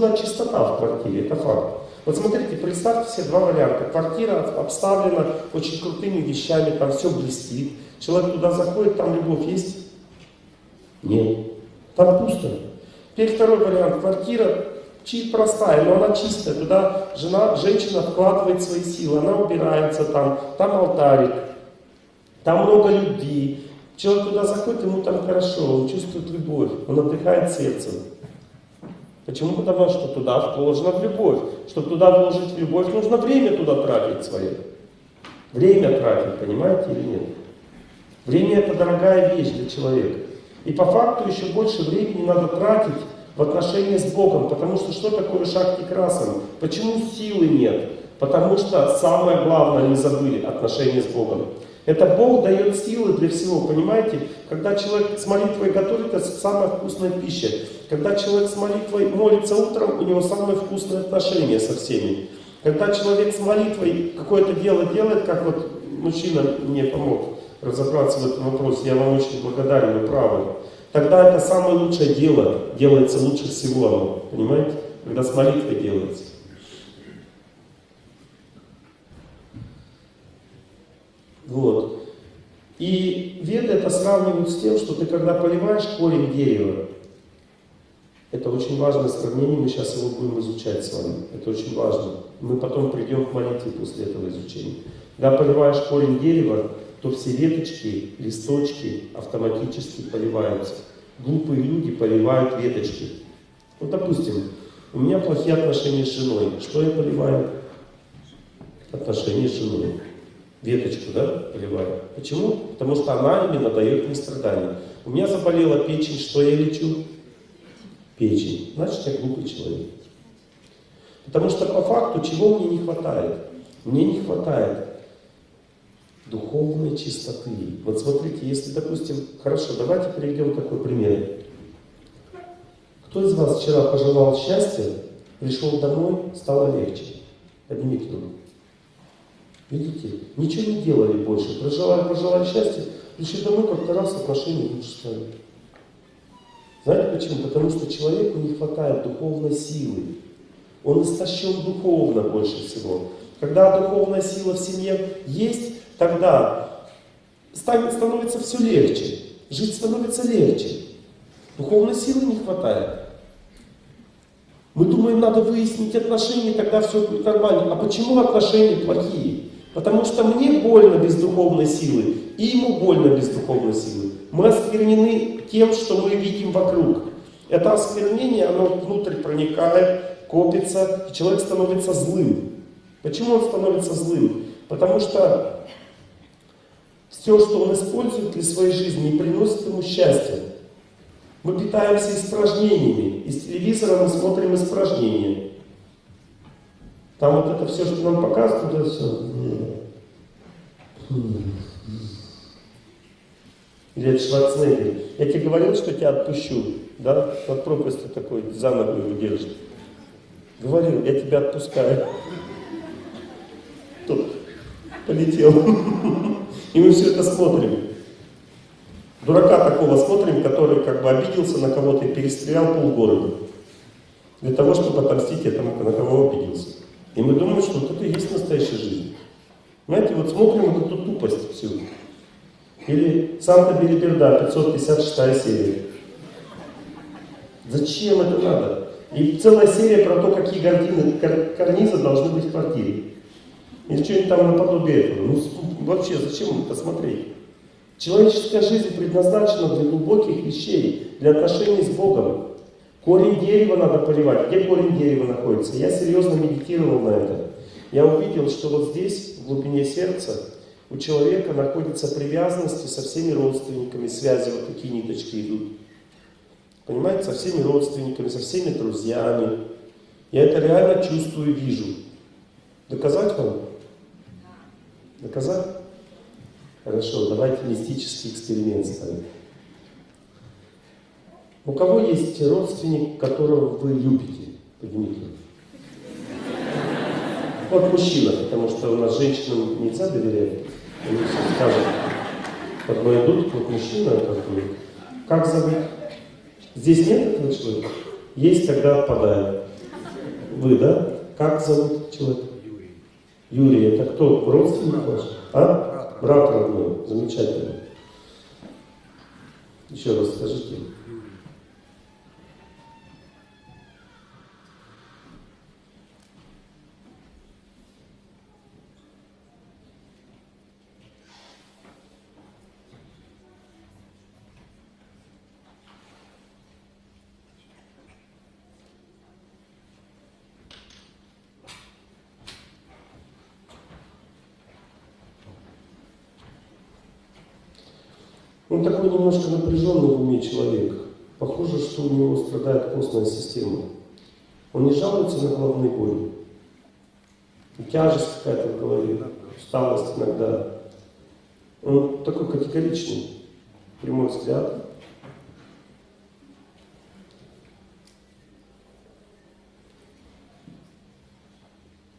нужна чистота в квартире, это факт. Вот смотрите, представьте себе два варианта. Квартира обставлена очень крутыми вещами, там все блестит. Человек туда заходит, там любовь есть? Нет. Там пусто. Теперь второй вариант. Квартира чуть простая, но она чистая. Туда жена, женщина вкладывает свои силы, она убирается там, там алтарик, там много любви. Человек туда заходит, ему там хорошо, он чувствует любовь, он отдыхает сердцем. Почему? Потому что туда вложено в любовь. Чтобы туда вложить в любовь, нужно время туда тратить свое. Время тратить, понимаете или нет? Время это дорогая вещь для человека. И по факту еще больше времени надо тратить в отношении с Богом. Потому что что такое шахти красом? Почему силы нет? Потому что самое главное не забыли отношения с Богом. Это Бог дает силы для всего, понимаете? Когда человек с молитвой готовит, это самая вкусная пища. Когда человек с молитвой молится утром, у него самые вкусные отношения со всеми. Когда человек с молитвой какое-то дело делает, как вот мужчина мне помог разобраться в этом вопросе, я вам очень благодарен, вы правы. Тогда это самое лучшее дело, делается лучше всего оно, понимаете? Когда с молитвой делается. Вот. И веды это сравнивают с тем, что ты когда поливаешь корень дерева, это очень важное сравнение, мы сейчас его будем изучать с вами. Это очень важно. Мы потом придем к молитве после этого изучения. Когда поливаешь корень дерева, то все веточки, листочки автоматически поливаются. Глупые люди поливают веточки. Вот, допустим, у меня плохие отношения с женой. Что я поливаю? Отношения с женой веточку, да, поливаю. Почему? Потому что она именно дает мне страдания. У меня заболела печень, что я лечу? Печень. Значит, я глупый человек. Потому что по факту чего мне не хватает? Мне не хватает духовной чистоты. Вот смотрите, если, допустим, хорошо, давайте приведем такой пример. Кто из вас вчера пожелал счастья, пришел домой, стало легче? Поднимите руку. Видите? Ничего не делали больше. Проживали, пожелали счастья, пришли домой, как-то раз отношения лучше стали. Знаете почему? Потому что человеку не хватает духовной силы. Он истощен духовно больше всего. Когда духовная сила в семье есть, тогда становится все легче. Жить становится легче. Духовной силы не хватает. Мы думаем, надо выяснить отношения, тогда все будет нормально. А почему отношения плохие? Потому что мне больно без духовной силы, и ему больно без духовной силы. Мы осквернены тем, что мы видим вокруг. Это осквернение, оно внутрь проникает, копится, и человек становится злым. Почему он становится злым? Потому что все, что он использует для своей жизни, не приносит ему счастья. Мы питаемся испражнениями. Из телевизора мы смотрим испражнения. Там вот это все, что нам показывают, это все. Это Шварценеггер. Я тебе говорил, что тебя отпущу. Да? Под пропастью такой, за ногу его держит. Говорил, я тебя отпускаю. Тут полетел. И мы все это смотрим. Дурака такого смотрим, который как бы обиделся на кого-то и перестрелял полгорода. Для того, чтобы отомстить этому, на кого обиделся. И мы думаем, что вот это и есть настоящая жизнь. Знаете, вот смотрим вот эту тупость всю. Или Санта-Бериберда, 556 серия. Зачем это надо? И целая серия про то, какие гардины, кар, карнизы должны быть в квартире. Или что-нибудь там наподобие этого. Ну, вообще, зачем это смотреть? Человеческая жизнь предназначена для глубоких вещей, для отношений с Богом. Корень дерева надо поливать. Где корень дерева находится? Я серьезно медитировал на это. Я увидел, что вот здесь, в глубине сердца, у человека находится привязанности со всеми родственниками, связи, вот такие ниточки идут. Понимаете, со всеми родственниками, со всеми друзьями. Я это реально чувствую и вижу. Доказать вам? Доказать? Хорошо, давайте мистический эксперимент ставим. У кого есть родственник, которого вы любите? Поднимите. Вот мужчина, потому что у нас женщинам нельзя доверять. Они все скажут. Вот мы идут, вот мужчина, как бы, как зовут? Здесь нет этого человека? Есть, тогда отпадает. Вы, да? Как зовут человека? Юрий. Юрий, это кто? Родственник ваш? А? Брат родной. Замечательно. Еще раз скажите. Юрий. Он такой немножко напряженный в уме человек. Похоже, что у него страдает костная система. Он не жалуется на головные боли. И тяжесть какая-то в голове, усталость иногда. Он такой категоричный, прямой взгляд.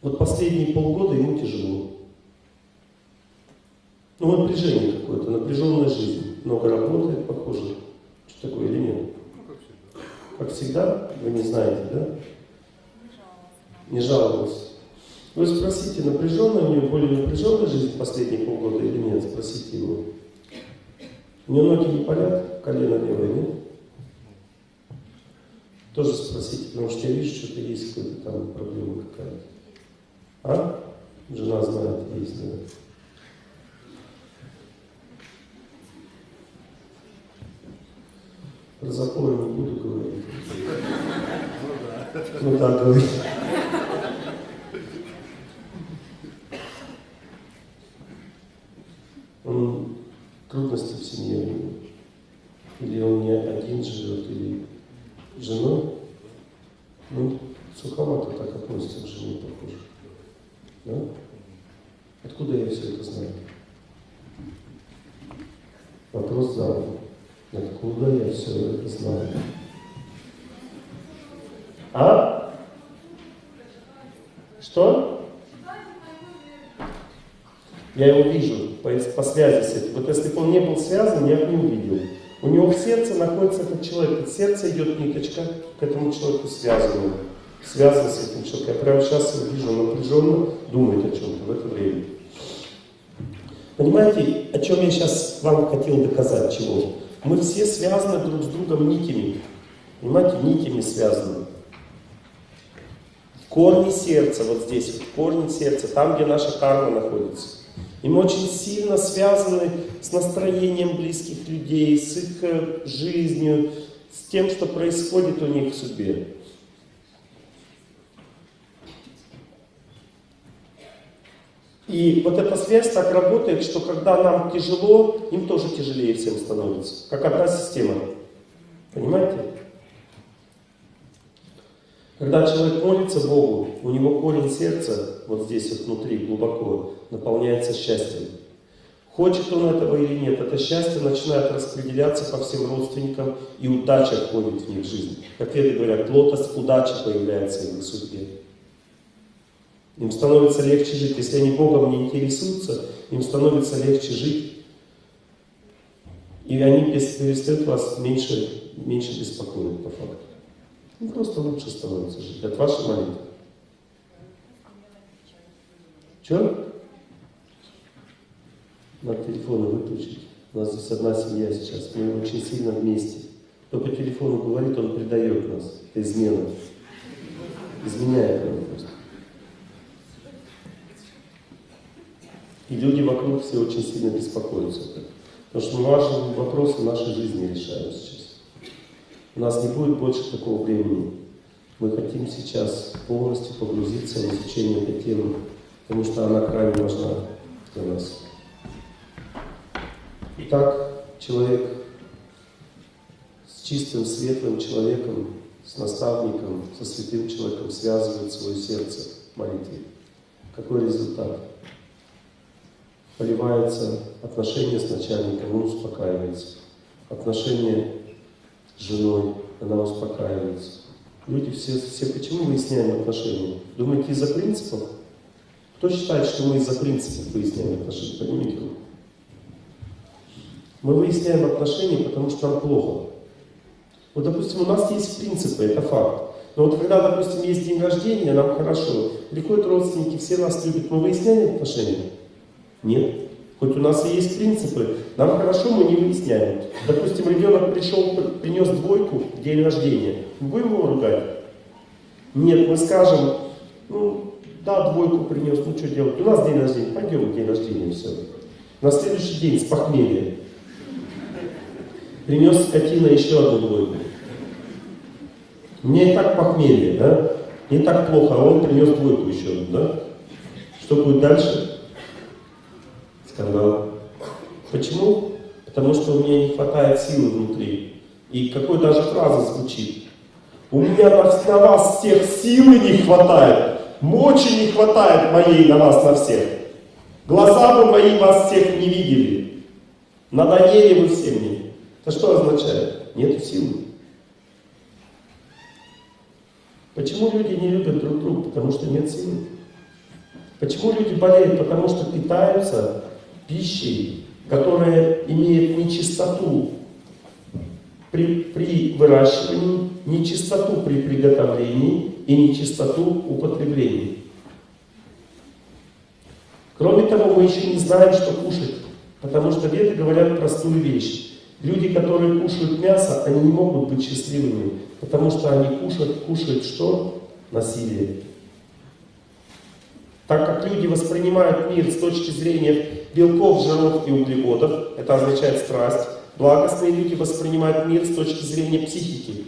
Вот последние полгода ему тяжело. Ну, напряжение какое-то, напряженная жизнь. Много работает, похоже. Что такое или нет? Всегда. Вы не знаете, да? Не жаловался. Вы спросите, напряженная у него более напряженная жизнь последние полгода или нет? Спросите его. У него ноги не болят, колено левое, нет? Тоже спросите, потому что я вижу, что-то есть какая-то там проблема какая-то. А? Жена знает, есть, да. Про запоры не буду говорить. Ну так говорить. Он трудности в семье у него. Или он не один живет, или с женой. Ну, суховато так относится к жене, похоже. Да? Откуда я все это знаю? Вопрос задан. Откуда я все это знаю? А? Что? Я его вижу по, по связи с этим. Вот если бы он не был связан, я бы не увидел. У него в сердце находится этот человек. От сердца идет ниточка к этому человеку связанную. Связан с этим человеком. Я прямо сейчас его вижу напряженно, думает о чем-то в это время. Понимаете, о чем я сейчас вам хотел доказать, чего? Мы все связаны друг с другом нитями. Понимаете, нитями связаны. В корне сердца, вот здесь, вот, в сердца, там, где наша карма находится. И мы очень сильно связаны с настроением близких людей, с их э, жизнью, с тем, что происходит у них в судьбе. И вот эта связь так работает, что когда нам тяжело, им тоже тяжелее всем становится. Как одна система. Понимаете? Когда человек молится Богу, у него корень сердца, вот здесь вот внутри, глубоко, наполняется счастьем. Хочет он этого или нет, это счастье начинает распределяться по всем родственникам, и удача входит в них жизнь. Как веды говорят, лотос удачи появляется в их судьбе. Им становится легче жить. Если они Богом не интересуются, им становится легче жить. И они перестают вас меньше, меньше беспокоить по факту. Ну, просто лучше становится жить. От вашей молитвы. Че? Надо телефоны выключить. У нас здесь одна семья сейчас. Мы очень сильно вместе. Кто по телефону говорит, он предает нас. Это измена. Изменяет нам просто. И люди вокруг все очень сильно беспокоятся. Потому что важные вопросы нашей жизни решают сейчас. У нас не будет больше такого времени. Мы хотим сейчас полностью погрузиться в изучение этой темы, потому что она крайне важна для нас. Итак, человек с чистым, светлым человеком, с наставником, со святым человеком связывает свое сердце в молитве. Какой результат? Поливается отношения с начальником, он успокаивается. Отношения с женой, она успокаивается. Люди все, все почему выясняем отношения? Думаете, из-за принципов? Кто считает, что мы из-за принципов выясняем отношения? Поднимите руку. Мы выясняем отношения, потому что нам плохо. Вот, допустим, у нас есть принципы, это факт. Но вот когда, допустим, есть день рождения, нам хорошо. Приходят родственники, все нас любят, мы выясняем отношения? Нет. Хоть у нас и есть принципы, нам хорошо, мы не выясняем. Допустим, ребенок пришел, принес двойку в день рождения. Мы будем его ругать? Нет, мы скажем, ну, да, двойку принес, ну что делать? У нас день рождения, пойдем день рождения, все. На следующий день с похмелья. Принес скотина еще одну двойку. Мне и так похмелье, да? Не так плохо, а он принес двойку еще одну, да? Что будет дальше? Скандал. Почему? Потому что у меня не хватает силы внутри. И какой даже фраза звучит. У меня на, на вас всех силы не хватает, мочи не хватает моей на вас на всех. Глаза бы мои вас всех не видели. Надоели вы все мне. Это что означает? Нет силы. Почему люди не любят друг друга? Потому что нет силы. Почему люди болеют? Потому что питаются пищей, которая имеет нечистоту при, при выращивании, нечистоту при приготовлении и нечистоту употреблении. Кроме того, мы еще не знаем, что кушать, потому что веды говорят простую вещь. Люди, которые кушают мясо, они не могут быть счастливыми, потому что они кушают, кушают что? Насилие. Так как люди воспринимают мир с точки зрения белков, жиров и углеводов, это означает страсть, благостные люди воспринимают мир с точки зрения психики.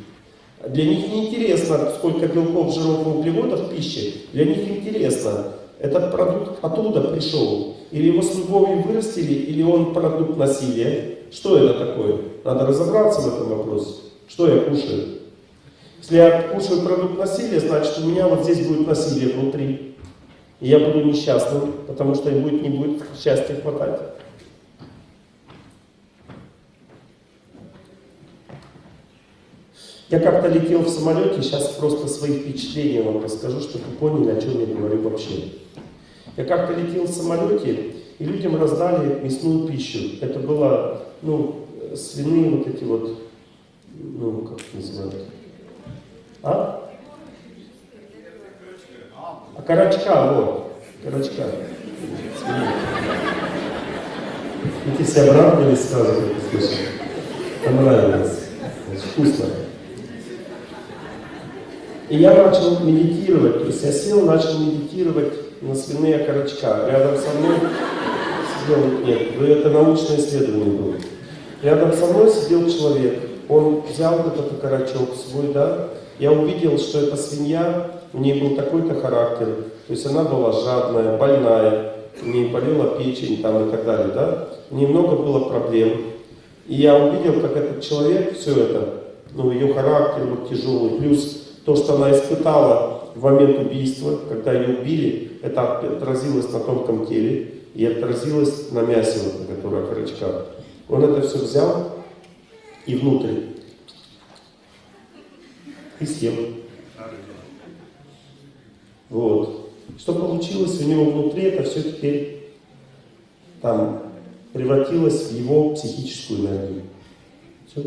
Для них не интересно, сколько белков, жиров и углеводов в пище. Для них интересно, этот продукт оттуда пришел. Или его с любовью вырастили, или он продукт насилия. Что это такое? Надо разобраться в этом вопросе. Что я кушаю? Если я кушаю продукт насилия, значит у меня вот здесь будет насилие внутри. И я буду несчастным, потому что будет, не будет счастья хватать. Я как-то летел в самолете, сейчас просто свои впечатления вам расскажу, чтобы вы поняли, о чем я говорю вообще. Я как-то летел в самолете, и людям раздали мясную пищу. Это было, ну, свиные вот эти вот, ну, как это называют? А? А карачка, вот, карачка. Видите, все обрадовались сразу, как услышали. Понравилось. Вкусно. И я начал медитировать, то есть я сел, начал медитировать на свиные окорочка. Рядом со мной сидел, нет, это научное исследование было. Рядом со мной сидел человек, он взял этот окорочок свой, да, я увидел, что эта свинья, у нее был такой-то характер, то есть она была жадная, больная, у нее болела печень там и так далее, да, немного было проблем. И я увидел, как этот человек все это, ну, ее характер вот тяжелый, плюс то, что она испытала в момент убийства, когда ее убили, это отразилось на тонком теле и отразилось на мясе, вот, которое окорочка. Он это все взял и внутрь и съел. Вот. Что получилось у него внутри, это все теперь там превратилось в его психическую энергию. Все.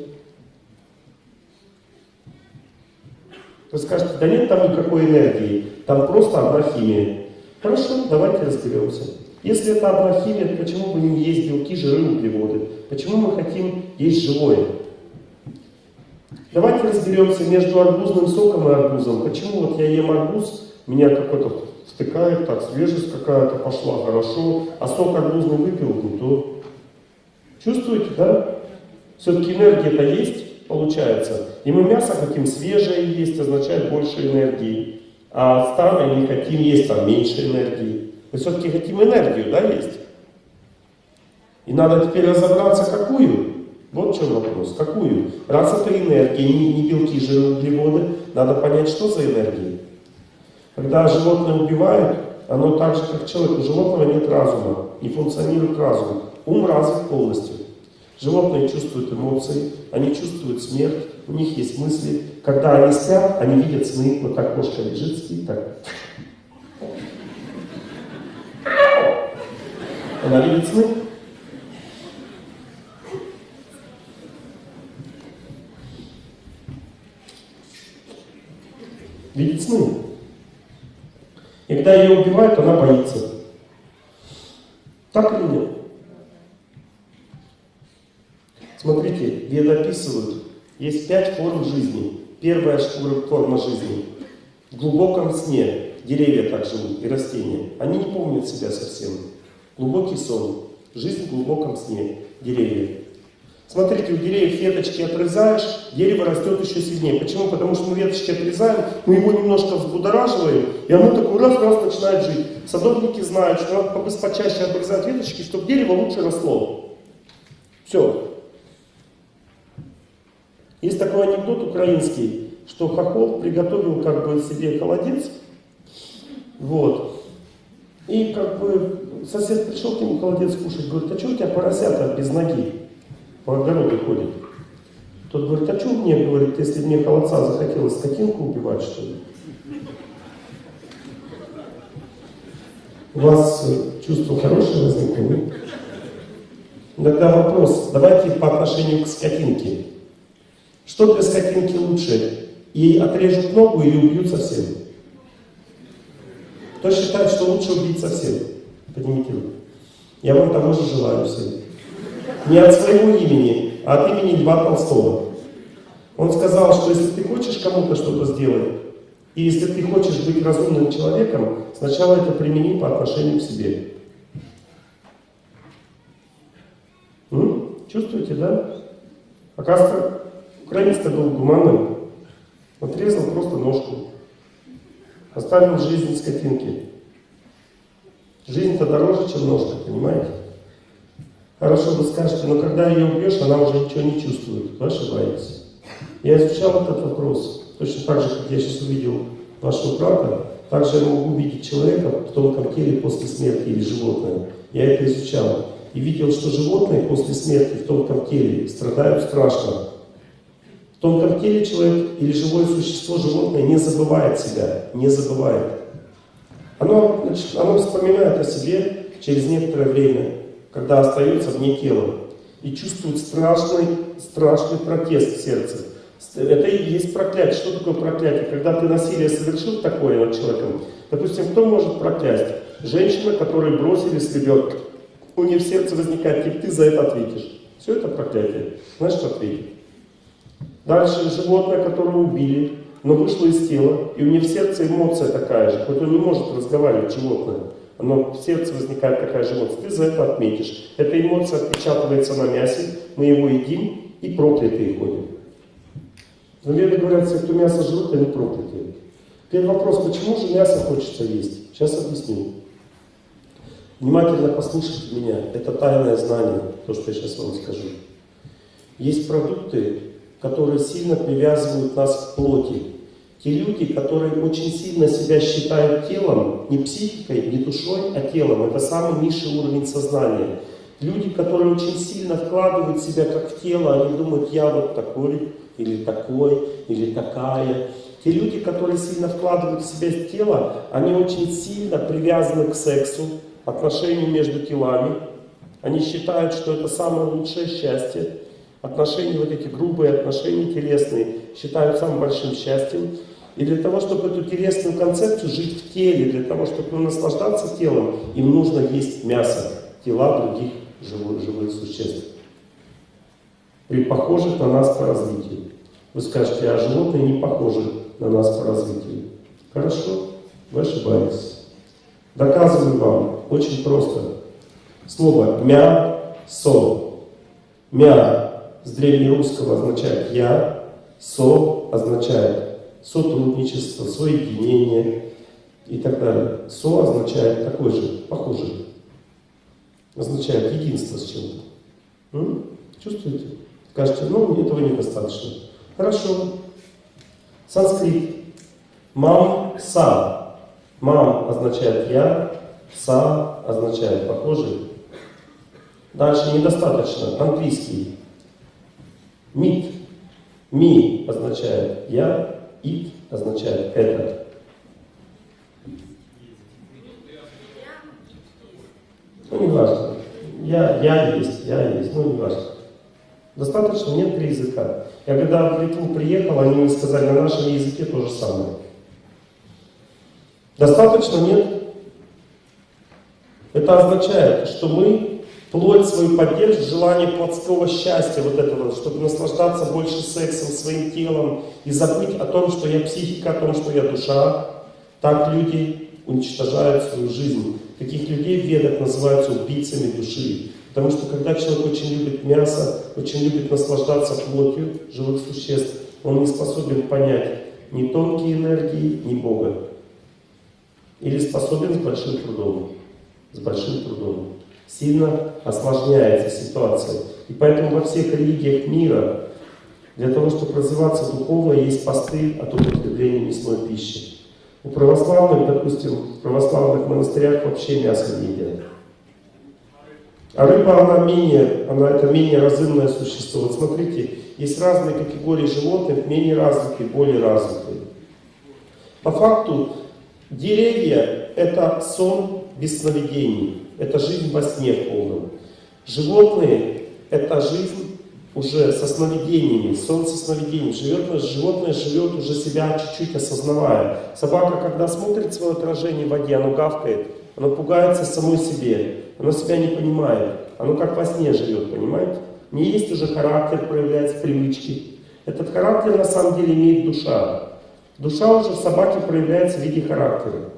Вы скажете, да нет там никакой энергии, там просто одна химия. Хорошо, давайте разберемся. Если это одна химия, почему бы не есть белки, жиры, углеводы? Почему мы хотим есть живое? Давайте разберемся между арбузным соком и арбузом. Почему вот я ем арбуз, меня какой-то стыкает, так, свежесть какая-то пошла, хорошо, а сок арбузный выпил, не то. Чувствуете, да? Все-таки энергия-то есть получается. И мы мясо хотим свежее есть, означает больше энергии. А старое не хотим есть, там меньше энергии. Мы все-таки хотим энергию, да, есть? И надо теперь разобраться, какую. Вот в чем вопрос. Какую? Раз это энергия, не, не белки, жиры, углеводы, надо понять, что за энергия. Когда животное убивают, оно так же, как человек. У животного нет разума, не функционирует разум. Ум развит полностью. Животные чувствуют эмоции, они чувствуют смерть, у них есть мысли. Когда они спят, они видят сны. Вот так кошка лежит, спит, так. Она видит сны. Сны. И когда ее убивают, она боится. Так или нет? Смотрите, веды описывают, есть пять форм жизни. Первая форма жизни. В глубоком сне деревья так живут и растения. Они не помнят себя совсем. Глубокий сон. Жизнь в глубоком сне. Деревья. Смотрите, у деревьев веточки отрезаешь, дерево растет еще сильнее. Почему? Потому что мы веточки отрезаем, мы его немножко взбудораживаем, и оно такой раз-раз начинает жить. Садовники знают, что надо почаще обрезать веточки, чтобы дерево лучше росло. Все. Есть такой анекдот украинский, что Хохол приготовил как бы себе холодец, вот, и как бы сосед пришел к нему холодец кушать, говорит, а что у тебя поросята без ноги по огороду ходят? Тот говорит, а что мне, говорит, если мне холодца захотелось скотинку убивать, что ли? У вас э, чувство хорошее возникло, нет? Вопрос, давайте по отношению к скотинке. Что для скотинки лучше? Ей отрежут ногу или убьют совсем? Кто считает, что лучше убить совсем? Поднимите руку. Я вам того же желаю всем. Не от своего имени, а от имени Льва Толстого. Он сказал, что если ты хочешь кому-то что-то сделать, и если ты хочешь быть разумным человеком, сначала это примени по отношению к себе. М? Чувствуете, да? Оказывается, Украинец-то был гуманным. Отрезал просто ножку. Оставил жизнь скотинки. Жизнь-то дороже, чем ножка, понимаете? Хорошо, вы скажете, но когда ее убьешь, она уже ничего не чувствует. Вы ошибаетесь. Я изучал этот вопрос. Точно так же, как я сейчас увидел вашего брата, также я могу увидеть человека в тонком теле после смерти или животное. Я это изучал. И видел, что животные после смерти в тонком теле страдают страшно. В тонком теле человек или живое существо, животное не забывает себя, не забывает. Оно, оно вспоминает о себе через некоторое время, когда остается вне тела, и чувствует страшный, страшный протест в сердце. Это и есть проклятие. Что такое проклятие? Когда ты насилие совершил такое над человеком, допустим, кто может проклясть? Женщина, которую бросили с ребенком. У нее в сердце возникает, типа, ты за это ответишь. Все это проклятие. Знаешь, что ответить? Дальше животное, которое убили, но вышло из тела, и у него в сердце эмоция такая же, хоть он не может разговаривать, животное, но в сердце возникает такая же эмоция, ты за это отметишь. Эта эмоция отпечатывается на мясе, мы его едим и проклятые ходим. Но веды говорят, все, кто мясо жрут, они проклятые. Теперь вопрос, почему же мясо хочется есть? Сейчас объясню. Внимательно послушайте меня, это тайное знание, то, что я сейчас вам скажу. Есть продукты, которые сильно привязывают нас к плоти. Те люди, которые очень сильно себя считают телом, не психикой, не душой, а телом, это самый низший уровень сознания. Люди, которые очень сильно вкладывают себя как в тело, они думают, я вот такой, или такой, или такая. Те люди, которые сильно вкладывают в себя тело, они очень сильно привязаны к сексу, отношению между телами. Они считают, что это самое лучшее счастье. Отношения, вот эти грубые отношения телесные, считают самым большим счастьем. И для того, чтобы эту телесную концепцию жить в теле, для того, чтобы наслаждаться телом, им нужно есть мясо, тела других живых, живых существ. При похожих на нас по развитию. Вы скажете, а животные не похожи на нас по развитию. Хорошо, вы ошибаетесь. Доказываю вам очень просто. Слово «мя-со». «Мя» с древнерусского означает «я», «со» означает сотрудничество, соединение и так далее. «Со» означает такой же, похожий. Означает единство с чем-то. Чувствуете? Скажете, ну, этого недостаточно. Хорошо. Санскрит. Мам-са. Мам означает я, са означает похожий. Дальше недостаточно. Английский. Мит. Ми означает я, ит означает это. Ну, не важно. Я, я есть, я есть, ну, не важно. Достаточно, нет три языка. Я когда в Литву приехал, они мне сказали, на нашем языке то же самое. Достаточно? Нет? Это означает, что мы плоть свою поддерживаем, желание плотского счастья, вот этого, чтобы наслаждаться больше сексом, своим телом и забыть о том, что я психика, о том, что я душа. Так люди уничтожают свою жизнь. Таких людей в ведах называются убийцами души. Потому что когда человек очень любит мясо, очень любит наслаждаться плотью живых существ, он не способен понять ни тонкие энергии, ни Бога. Или способен с большим трудом. С большим трудом. Сильно осложняется ситуация. И поэтому во всех религиях мира для того, чтобы развиваться духовно, есть посты от употребления мясной пищи. У православных, допустим, в православных монастырях вообще мясо не едят. А рыба, она менее, она это менее разумное существо. Вот смотрите, есть разные категории животных, менее развитые, более развитые. По факту, деревья – это сон без сновидений, это жизнь во сне в полном. Животные – это жизнь уже со сновидениями, сон со сновидениями. Животное, животное живет уже себя чуть-чуть осознавая. Собака, когда смотрит свое отражение в воде, оно гавкает, оно пугается самой себе. Оно себя не понимает. Оно как во сне живет, понимаете? Не есть уже характер, проявляется привычки. Этот характер на самом деле имеет душа. Душа уже в собаке проявляется в виде характера.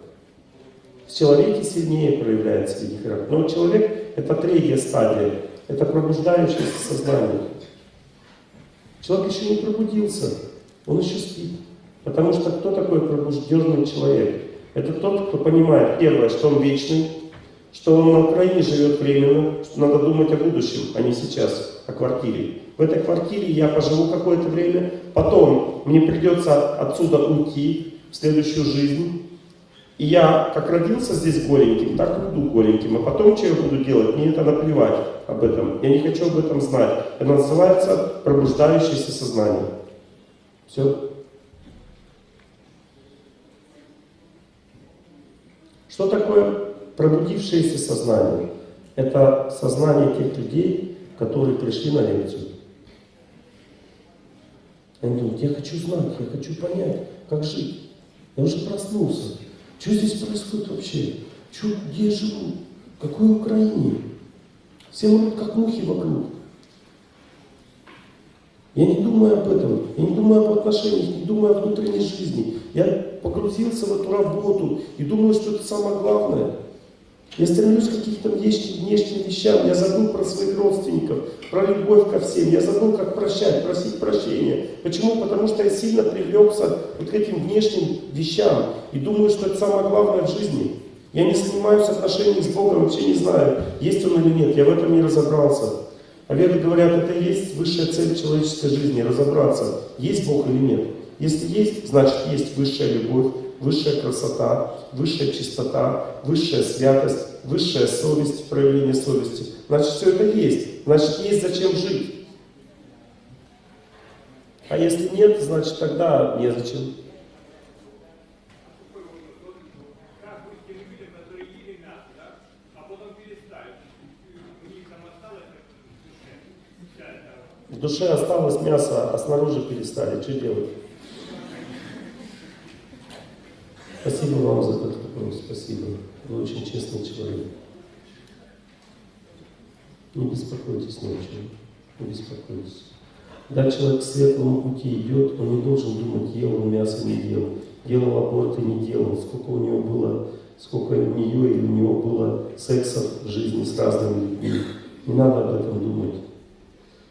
В человеке сильнее проявляется в виде характера. Но человек это третья стадия. Это пробуждающееся сознание. Человек еще не пробудился. Он еще спит. Потому что кто такой пробужденный человек? Это тот, кто понимает, первое, что он вечный, что он на Украине живет временно, что надо думать о будущем, а не сейчас, о квартире. В этой квартире я поживу какое-то время, потом мне придется отсюда уйти в следующую жизнь. И я как родился здесь голеньким, так и буду голеньким. А потом что я буду делать? Мне это наплевать об этом. Я не хочу об этом знать. Это называется пробуждающееся сознание. Все. Что такое Пробудившееся сознание – это сознание тех людей, которые пришли на лекцию. Они думают, я хочу знать, я хочу понять, как жить. Я уже проснулся. Что здесь происходит вообще? Что, где я живу? В какой Украине? Все могут как мухи вокруг. Я не думаю об этом, я не думаю об отношениях, не думаю о внутренней жизни. Я погрузился в эту работу и думаю, что это самое главное – я стремлюсь к каким-то внешним, внешним вещам. Я забыл про своих родственников, про любовь ко всем. Я забыл, как прощать, просить прощения. Почему? Потому что я сильно привлекся вот к этим внешним вещам. И думаю, что это самое главное в жизни. Я не занимаюсь отношениями с Богом, вообще не знаю, есть Он или нет. Я в этом не разобрался. А веды говорят, это и есть высшая цель человеческой жизни, разобраться, есть Бог или нет. Если есть, значит есть высшая любовь, высшая красота, высшая чистота, высшая святость, высшая совесть, проявление совести. Значит, все это есть. Значит, есть зачем жить. А если нет, значит, тогда незачем. В душе осталось мясо, а снаружи перестали. Что делать? Спасибо вам за этот вопрос, спасибо. Вы очень честный человек. Не беспокойтесь ночью, не беспокойтесь. Когда человек к светлому пути идет, он не должен думать, ел он мясо, не ел, делал аборт и не делал, сколько у него было, сколько у нее или у него было сексов в жизни с разными людьми. Не надо об этом думать.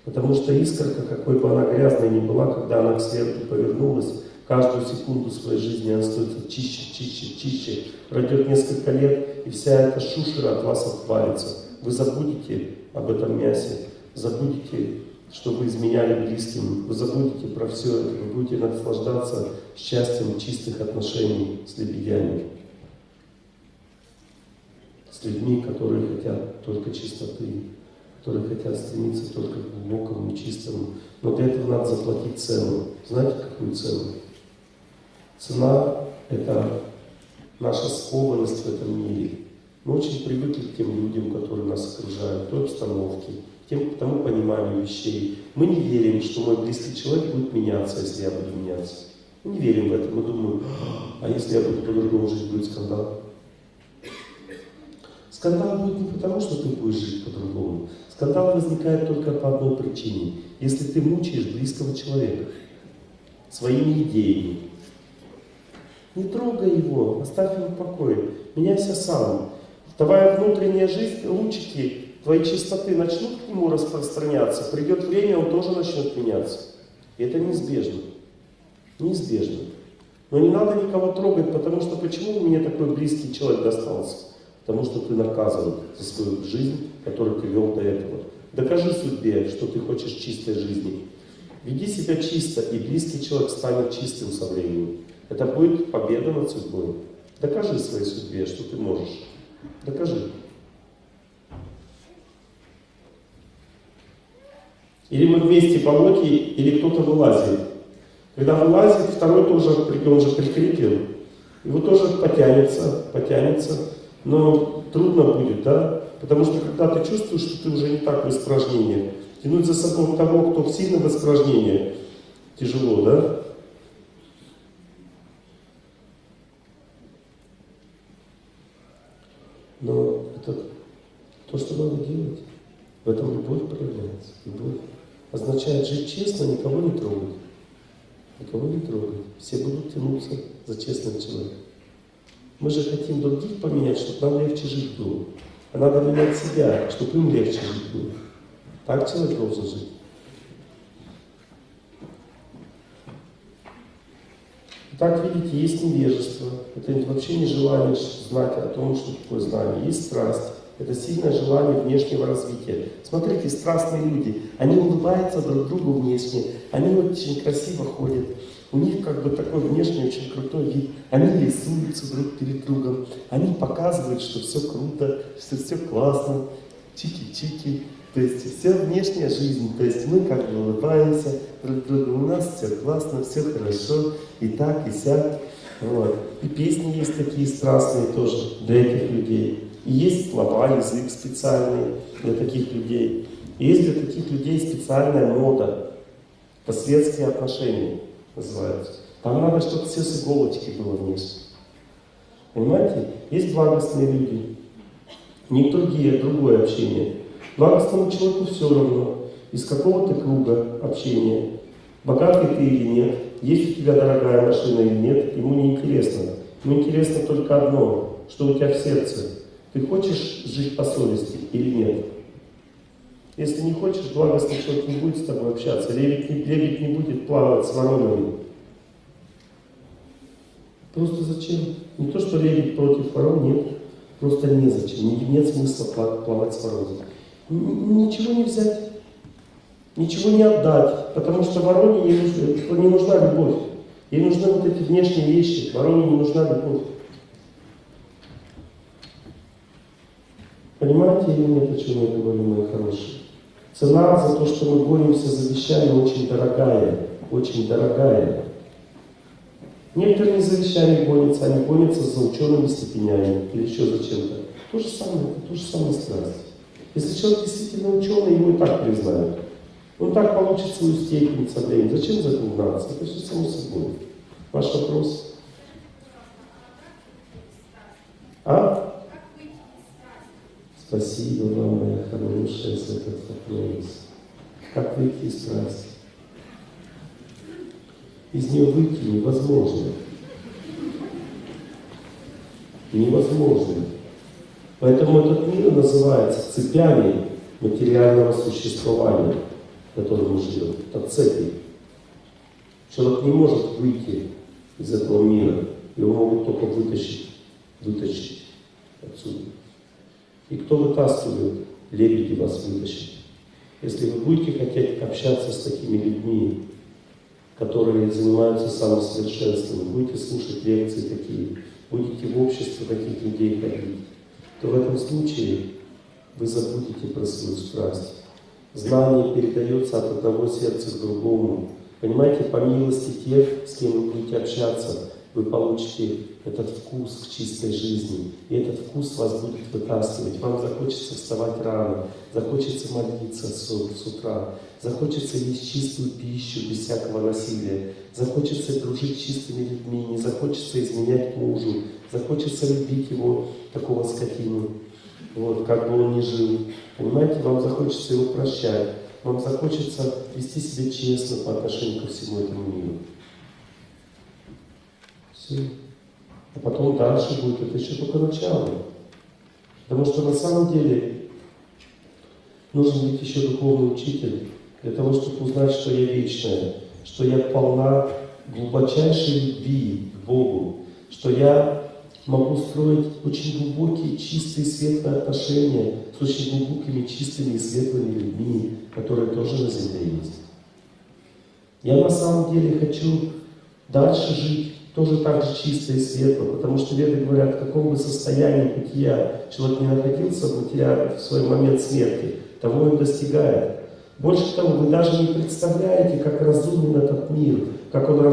Потому что искорка, какой бы она грязной ни была, когда она к свету повернулась, каждую секунду своей жизни она становится чище, чище, чище. Пройдет несколько лет, и вся эта шушера от вас отвалится. Вы забудете об этом мясе, забудете, что вы изменяли близким, вы забудете про все это, вы будете наслаждаться счастьем чистых отношений с лебедями, с людьми, которые хотят только чистоты, которые хотят стремиться только к глубокому, чистому. Но для этого надо заплатить цену. Знаете, какую цену? Цена – это наша скованность в этом мире. Мы очень привыкли к тем людям, которые нас окружают, к той обстановке, к, тем, к тому пониманию вещей. Мы не верим, что мой близкий человек будет меняться, если я буду меняться. Не верим в это, мы думаем, а если я буду по-другому жить, будет скандал. Скандал будет не потому, что ты будешь жить по-другому. Скандал возникает только по одной причине. Если ты мучаешь близкого человека своими идеями. Не трогай его, оставь его в покое. Меняйся сам. Твоя внутренняя жизнь, лучики твоей чистоты начнут к нему распространяться, придет время, он тоже начнет меняться. И это неизбежно. Неизбежно. Но не надо никого трогать, потому что почему мне такой близкий человек достался? Потому что ты наказан за свою жизнь, которую ты вел до этого. Докажи судьбе, что ты хочешь чистой жизни. Веди себя чисто, и близкий человек станет чистым со временем. Это будет победа над судьбой. Докажи своей судьбе, что ты можешь. Докажи. Или мы вместе по локе, или кто-то вылазит. Когда вылазит, второй тоже, он же прикрепил. Его тоже потянется, потянется. Но трудно будет, да? Потому что когда ты чувствуешь, что ты уже не так в испражнениях, тянуть за собой того, кто в сильном испражнении, тяжело, да? Но это то, что надо делать. В этом любовь проявляется. Любовь означает жить честно, никого не трогать. Никого не трогать. Все будут тянуться за честным человеком. Мы же хотим других поменять, чтобы нам легче жить было. А надо менять себя, чтобы им легче жить было. Так человек должен жить. Так, видите, есть невежество. Это вообще не желание знать о том, что такое знание. Есть страсть. Это сильное желание внешнего развития. Смотрите, страстные люди, они улыбаются друг другу внешне, они очень красиво ходят, у них как бы такой внешний очень крутой вид, они рисуются друг перед другом, они показывают, что все круто, что все классно, чики-чики, то есть вся внешняя жизнь, то есть мы как бы улыбаемся друг другу, у нас все классно, все хорошо, и так, и сяк. Вот. И песни есть такие страстные тоже для этих людей. Есть слова, язык специальный для таких людей. И есть для таких людей специальная мода. Это светские отношения называются. Там надо, чтобы все с иголочки было вниз. Понимаете? Есть благостные люди. Не другие, другое общение. Благостному человеку все равно, из какого ты круга общения. Богатый ты или нет, есть у тебя дорогая машина или нет, ему не интересно. Ему интересно только одно, что у тебя в сердце. Ты хочешь жить по совести или нет? Если не хочешь, благостный человек не будет с тобой общаться. Лебедь не, лебедь не будет плавать с воронами. Просто зачем? Не то, что лебедь против ворон, нет. Просто незачем. Нет смысла плавать с воронами. Ничего не взять. Ничего не отдать. Потому что вороне не, нужна, не нужна любовь. Ей нужны вот эти внешние вещи. Вороне не нужна любовь. Понимаете или нет, о чем я говорю, мои хорошие? Цена за то, что мы боремся за вещами, очень дорогая. Очень дорогая. Некоторые не за вещами гонятся, они гонятся за учеными степенями или еще за чем-то. То же самое, это то же самое страсть. Если человек действительно ученый, его и так признают. Он так получит свою степень со временем. Зачем за этим гнаться? Это все само собой. Ваш вопрос? А? Спасибо вам, моя хорошая, за этот вопрос. Как выйти из страсти? Из нее выйти невозможно. Невозможно. Поэтому этот мир называется цепями материального существования, в котором мы живем. Это цепи. Человек не может выйти из этого мира. Его могут только вытащить, вытащить отсюда. И кто вытаскивает, лебеди вас вытащит. Если вы будете хотеть общаться с такими людьми, которые занимаются самосовершенствованием, будете слушать лекции такие, будете в обществе таких людей ходить, то в этом случае вы забудете про свою страсть. Знание передается от одного сердца к другому. Понимаете, по милости тех, с кем вы будете общаться, вы получите этот вкус к чистой жизни. И этот вкус вас будет вытаскивать. Вам захочется вставать рано, захочется молиться с, с утра, захочется есть чистую пищу без всякого насилия, захочется дружить с чистыми людьми, не захочется изменять мужу, захочется любить его, такого скотину, вот, как бы он ни жил. Понимаете, вам захочется его прощать, вам захочется вести себя честно по отношению ко всему этому миру. Все. А потом дальше будет, это еще только начало. Потому что на самом деле нужен быть еще духовный учитель, для того, чтобы узнать, что я вечная, что я полна глубочайшей любви к Богу, что я могу строить очень глубокие, чистые, светлые отношения с очень глубокими, чистыми и светлыми людьми, которые тоже на земле есть. Я на самом деле хочу дальше жить тоже так же чисто и светло, потому что веды говорят, в каком бы состоянии бытия человек не находился, бытия в свой момент смерти, того он достигает. Больше того, вы даже не представляете, как разумен этот мир, как он